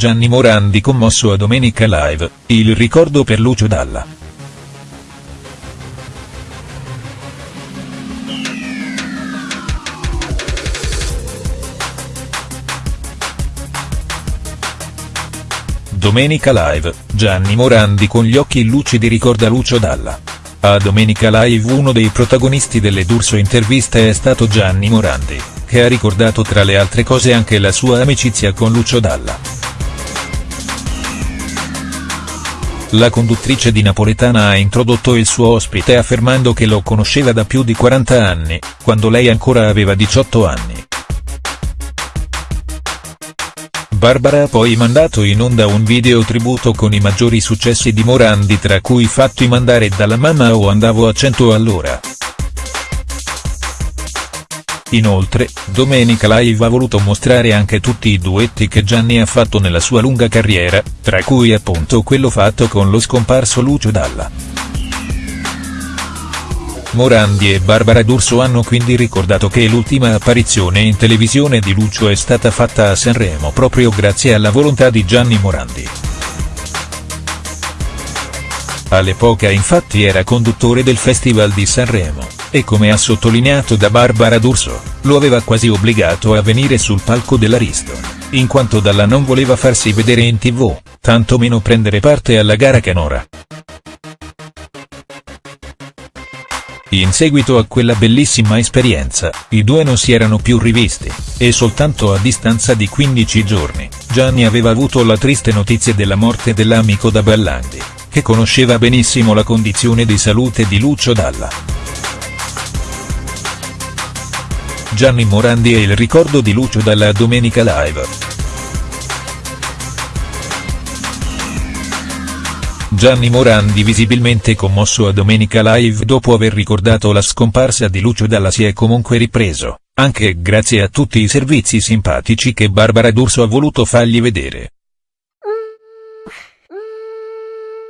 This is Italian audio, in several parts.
Gianni Morandi commosso a Domenica Live, il ricordo per Lucio Dalla. Domenica Live, Gianni Morandi con gli occhi lucidi ricorda Lucio Dalla. A Domenica Live uno dei protagonisti delle D'Urso interviste è stato Gianni Morandi, che ha ricordato tra le altre cose anche la sua amicizia con Lucio Dalla. La conduttrice di Napoletana ha introdotto il suo ospite affermando che lo conosceva da più di 40 anni, quando lei ancora aveva 18 anni. Barbara ha poi mandato in onda un video tributo con i maggiori successi di Morandi tra cui Fatti mandare dalla mamma o Andavo a 100 all'ora. Inoltre, Domenica Live ha voluto mostrare anche tutti i duetti che Gianni ha fatto nella sua lunga carriera, tra cui appunto quello fatto con lo scomparso Lucio Dalla. Morandi e Barbara D'Urso hanno quindi ricordato che l'ultima apparizione in televisione di Lucio è stata fatta a Sanremo proprio grazie alla volontà di Gianni Morandi. All'epoca infatti era conduttore del Festival di Sanremo, e come ha sottolineato da Barbara D'Urso, lo aveva quasi obbligato a venire sul palco dell'Ariston, in quanto Dalla non voleva farsi vedere in tv, tanto meno prendere parte alla gara canora. In seguito a quella bellissima esperienza, i due non si erano più rivisti, e soltanto a distanza di 15 giorni, Gianni aveva avuto la triste notizia della morte dell'amico da Ballandi, che conosceva benissimo la condizione di salute di Lucio Dalla. Gianni Morandi e il ricordo di Lucio Dalla Domenica Live. Gianni Morandi visibilmente commosso a Domenica Live dopo aver ricordato la scomparsa di Lucio Dalla si è comunque ripreso, anche grazie a tutti i servizi simpatici che Barbara D'Urso ha voluto fargli vedere.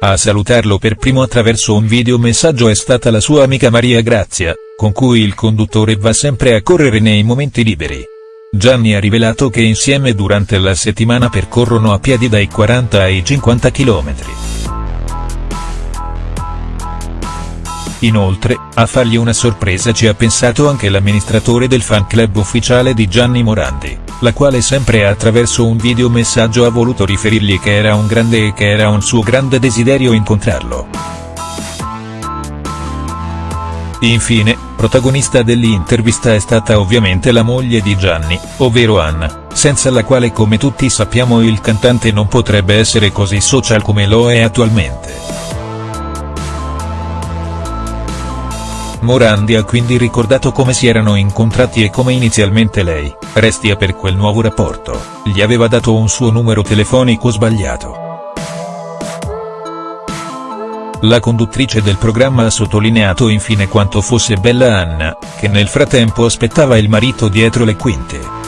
A salutarlo per primo attraverso un videomessaggio è stata la sua amica Maria Grazia, con cui il conduttore va sempre a correre nei momenti liberi. Gianni ha rivelato che insieme durante la settimana percorrono a piedi dai 40 ai 50 chilometri. Inoltre, a fargli una sorpresa ci ha pensato anche l'amministratore del fan club ufficiale di Gianni Morandi, la quale sempre attraverso un videomessaggio ha voluto riferirgli che era un grande e che era un suo grande desiderio incontrarlo. Infine, protagonista dell'intervista è stata ovviamente la moglie di Gianni, ovvero Anna, senza la quale come tutti sappiamo il cantante non potrebbe essere così social come lo è attualmente. Morandi ha quindi ricordato come si erano incontrati e come inizialmente lei, restia per quel nuovo rapporto, gli aveva dato un suo numero telefonico sbagliato. La conduttrice del programma ha sottolineato infine quanto fosse bella Anna, che nel frattempo aspettava il marito dietro le quinte.